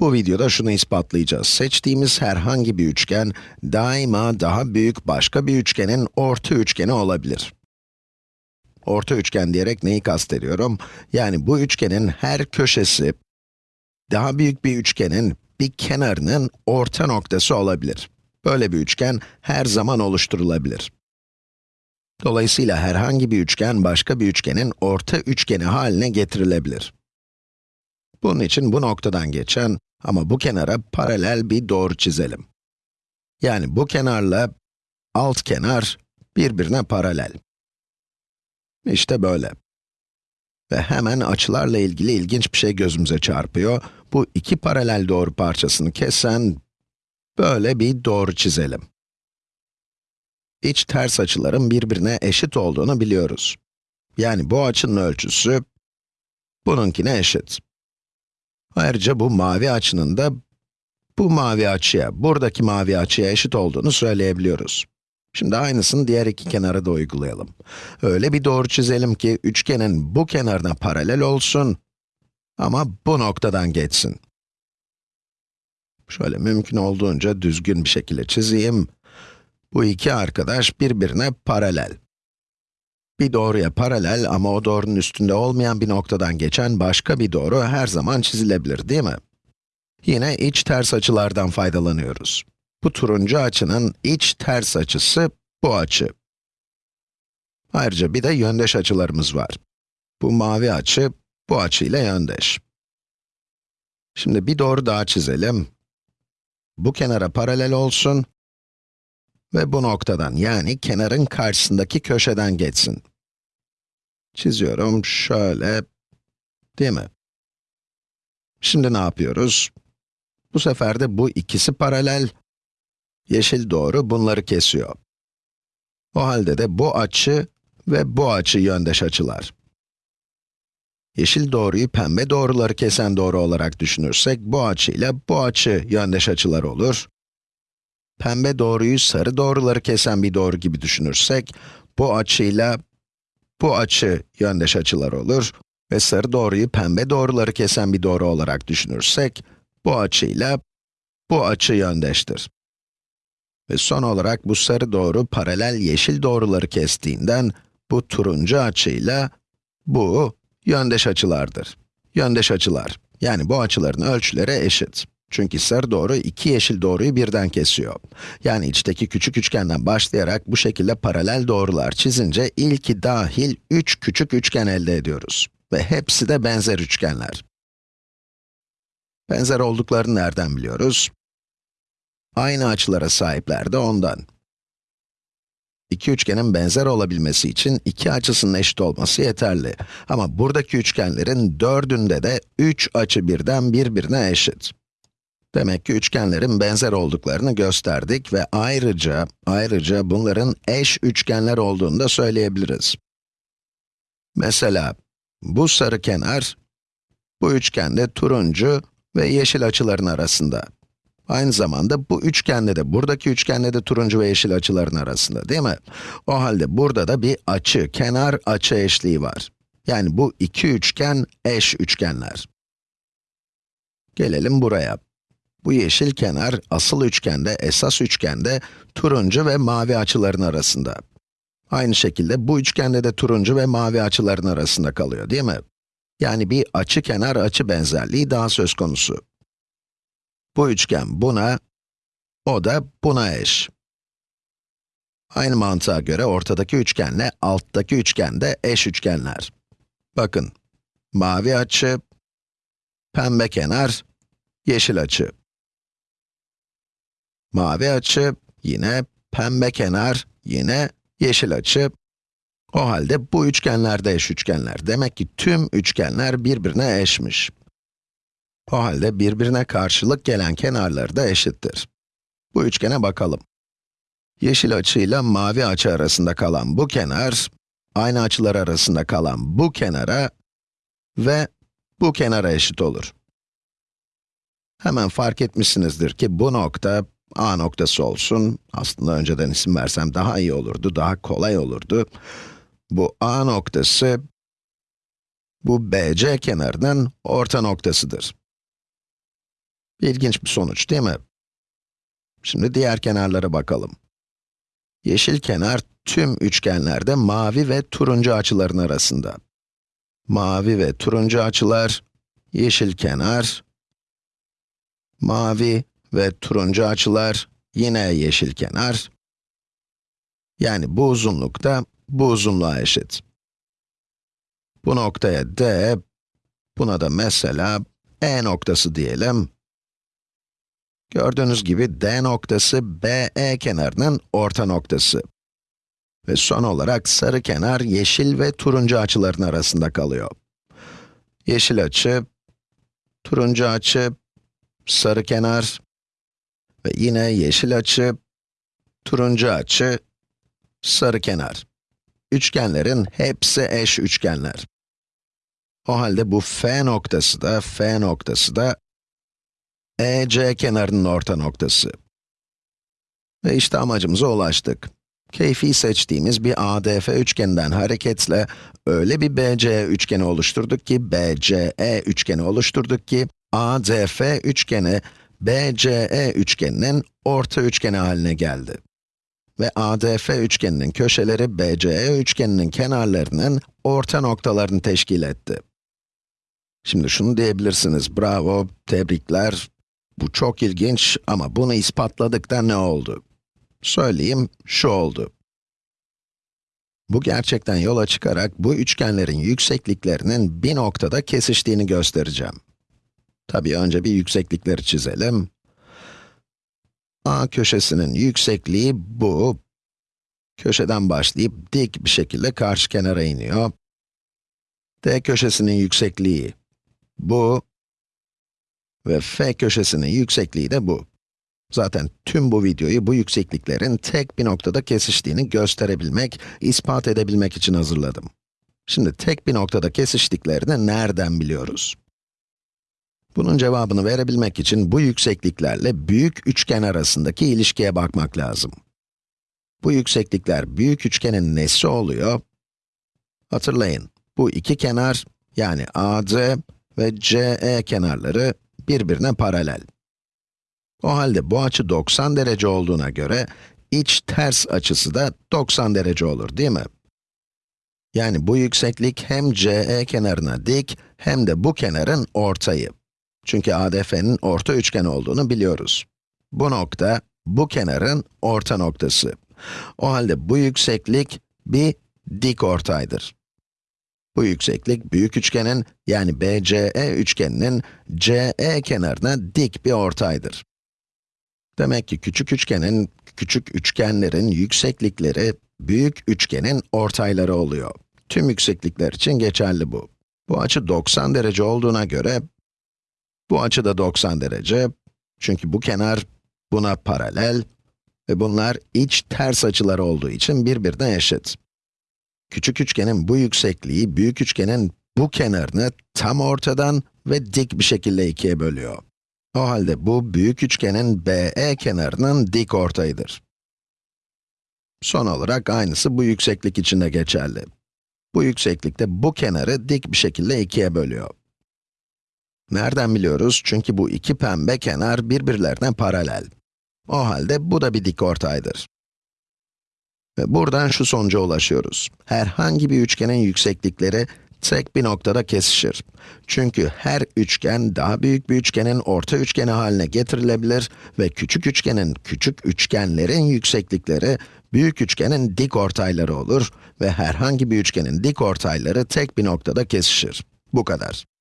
Bu videoda şunu ispatlayacağız. Seçtiğimiz herhangi bir üçgen, daima daha büyük başka bir üçgenin orta üçgeni olabilir. Orta üçgen diyerek neyi kastediyorum? Yani bu üçgenin her köşesi, daha büyük bir üçgenin bir kenarının orta noktası olabilir. Böyle bir üçgen her zaman oluşturulabilir. Dolayısıyla herhangi bir üçgen başka bir üçgenin orta üçgeni haline getirilebilir. Bunun için bu noktadan geçen ama bu kenara paralel bir doğru çizelim. Yani bu kenarla alt kenar birbirine paralel. İşte böyle. Ve hemen açılarla ilgili ilginç bir şey gözümüze çarpıyor. Bu iki paralel doğru parçasını kesen böyle bir doğru çizelim. İç ters açıların birbirine eşit olduğunu biliyoruz. Yani bu açının ölçüsü bununkine eşit. Ayrıca bu mavi açının da bu mavi açıya, buradaki mavi açıya eşit olduğunu söyleyebiliyoruz. Şimdi aynısını diğer iki kenara da uygulayalım. Öyle bir doğru çizelim ki üçgenin bu kenarına paralel olsun ama bu noktadan geçsin. Şöyle mümkün olduğunca düzgün bir şekilde çizeyim. Bu iki arkadaş birbirine paralel. Bir doğruya paralel ama o doğrunun üstünde olmayan bir noktadan geçen başka bir doğru her zaman çizilebilir, değil mi? Yine iç ters açılardan faydalanıyoruz. Bu turuncu açının iç ters açısı bu açı. Ayrıca bir de yöndeş açılarımız var. Bu mavi açı, bu açı ile yöndeş. Şimdi bir doğru daha çizelim. Bu kenara paralel olsun ve bu noktadan, yani kenarın karşısındaki köşeden geçsin. Çiziyorum, şöyle, değil mi? Şimdi ne yapıyoruz? Bu sefer de bu ikisi paralel, yeşil doğru bunları kesiyor. O halde de bu açı ve bu açı yöndeş açılar. Yeşil doğruyu pembe doğruları kesen doğru olarak düşünürsek, bu açı ile bu açı yöndeş açılar olur. Pembe doğruyu sarı doğruları kesen bir doğru gibi düşünürsek, bu açıyla bu açı yöndeş açılar olur ve sarı doğruyu pembe doğruları kesen bir doğru olarak düşünürsek, bu açıyla bu açı yöndeştir. Ve son olarak bu sarı doğru paralel yeşil doğruları kestiğinden, bu turuncu açıyla bu yöndeş açılardır. Yöndeş açılar, yani bu açıların ölçüleri eşit. Çünkü sarı doğru iki yeşil doğruyu birden kesiyor. Yani içteki küçük üçgenden başlayarak bu şekilde paralel doğrular çizince ilki dahil üç küçük üçgen elde ediyoruz. Ve hepsi de benzer üçgenler. Benzer olduklarını nereden biliyoruz? Aynı açılara sahipler de ondan. İki üçgenin benzer olabilmesi için iki açısının eşit olması yeterli. Ama buradaki üçgenlerin dördünde de üç açı birden birbirine eşit. Demek ki üçgenlerin benzer olduklarını gösterdik ve ayrıca, ayrıca bunların eş üçgenler olduğunu da söyleyebiliriz. Mesela, bu sarı kenar, bu üçgende turuncu ve yeşil açıların arasında. Aynı zamanda bu üçgende de, buradaki üçgende de turuncu ve yeşil açıların arasında, değil mi? O halde burada da bir açı, kenar açı eşliği var. Yani bu iki üçgen eş üçgenler. Gelelim buraya. Bu yeşil kenar, asıl üçgende, esas üçgende, turuncu ve mavi açıların arasında. Aynı şekilde bu üçgende de turuncu ve mavi açıların arasında kalıyor, değil mi? Yani bir açı kenar açı benzerliği daha söz konusu. Bu üçgen buna, o da buna eş. Aynı mantığa göre ortadaki üçgenle alttaki üçgen de eş üçgenler. Bakın, mavi açı, pembe kenar, yeşil açı. Mavi açı, yine pembe kenar, yine yeşil açı. O halde bu üçgenler de eş üçgenler. Demek ki tüm üçgenler birbirine eşmiş. O halde birbirine karşılık gelen kenarları da eşittir. Bu üçgene bakalım. Yeşil açıyla mavi açı arasında kalan bu kenar, aynı açılar arasında kalan bu kenara ve bu kenara eşit olur. Hemen fark etmişsinizdir ki bu nokta, A noktası olsun. Aslında önceden isim versem daha iyi olurdu, daha kolay olurdu. Bu A noktası, bu BC kenarının orta noktasıdır. İlginç bir sonuç değil mi? Şimdi diğer kenarlara bakalım. Yeşil kenar tüm üçgenlerde mavi ve turuncu açıların arasında. Mavi ve turuncu açılar, yeşil kenar, mavi ve turuncu açılar, yine yeşil kenar. Yani bu uzunluk da bu uzunluğa eşit. Bu noktaya D, buna da mesela E noktası diyelim. Gördüğünüz gibi D noktası BE kenarının orta noktası. Ve son olarak sarı kenar yeşil ve turuncu açıların arasında kalıyor. Yeşil açı, turuncu açı, sarı kenar ve yine yeşil açı, turuncu açı, sarı kenar. Üçgenlerin hepsi eş üçgenler. O halde bu F noktası da, F noktası da EC kenarının orta noktası. Ve işte amacımıza ulaştık. Keyfi seçtiğimiz bir ADF üçgeninden hareketle öyle bir BCE üçgeni oluşturduk ki, BCE üçgeni oluşturduk ki, ADF üçgeni BCE üçgeninin orta üçgeni haline geldi. Ve ADF üçgeninin köşeleri BCE üçgeninin kenarlarının orta noktalarını teşkil etti. Şimdi şunu diyebilirsiniz, bravo, tebrikler, bu çok ilginç ama bunu ispatladık da ne oldu? Söyleyeyim, şu oldu. Bu gerçekten yola çıkarak bu üçgenlerin yüksekliklerinin bir noktada kesiştiğini göstereceğim. Tabii önce bir yükseklikleri çizelim. A köşesinin yüksekliği bu. Köşeden başlayıp dik bir şekilde karşı kenara iniyor. D köşesinin yüksekliği bu. Ve f köşesinin yüksekliği de bu. Zaten tüm bu videoyu bu yüksekliklerin tek bir noktada kesiştiğini gösterebilmek, ispat edebilmek için hazırladım. Şimdi tek bir noktada kesiştiklerini nereden biliyoruz? Bunun cevabını verebilmek için bu yüksekliklerle büyük üçgen arasındaki ilişkiye bakmak lazım. Bu yükseklikler büyük üçgenin nesi oluyor? Hatırlayın, bu iki kenar, yani AD ve CE kenarları birbirine paralel. O halde bu açı 90 derece olduğuna göre, iç ters açısı da 90 derece olur, değil mi? Yani bu yükseklik hem CE kenarına dik, hem de bu kenarın ortayı. Çünkü ADF'nin orta üçgen olduğunu biliyoruz. Bu nokta, bu kenarın orta noktası. O halde bu yükseklik bir dik ortaydır. Bu yükseklik büyük üçgenin, yani BCE üçgeninin CE kenarına dik bir ortaydır. Demek ki küçük üçgenin, küçük üçgenlerin yükseklikleri, büyük üçgenin ortayları oluyor. Tüm yükseklikler için geçerli bu. Bu açı 90 derece olduğuna göre, bu açı da 90 derece. Çünkü bu kenar buna paralel ve bunlar iç ters açılar olduğu için birbirine eşit. Küçük üçgenin bu yüksekliği, büyük üçgenin bu kenarını tam ortadan ve dik bir şekilde ikiye bölüyor. O halde bu büyük üçgenin BE kenarının dik ortayıdır. Son olarak aynısı bu yükseklik için de geçerli. Bu yükseklikte bu kenarı dik bir şekilde ikiye bölüyor. Nereden biliyoruz? Çünkü bu iki pembe kenar birbirlerine paralel. O halde bu da bir dik ortaydır. Ve buradan şu sonuca ulaşıyoruz. Herhangi bir üçgenin yükseklikleri tek bir noktada kesişir. Çünkü her üçgen daha büyük bir üçgenin orta üçgeni haline getirilebilir ve küçük üçgenin küçük üçgenlerin yükseklikleri büyük üçgenin dik ortayları olur ve herhangi bir üçgenin dik ortayları tek bir noktada kesişir. Bu kadar.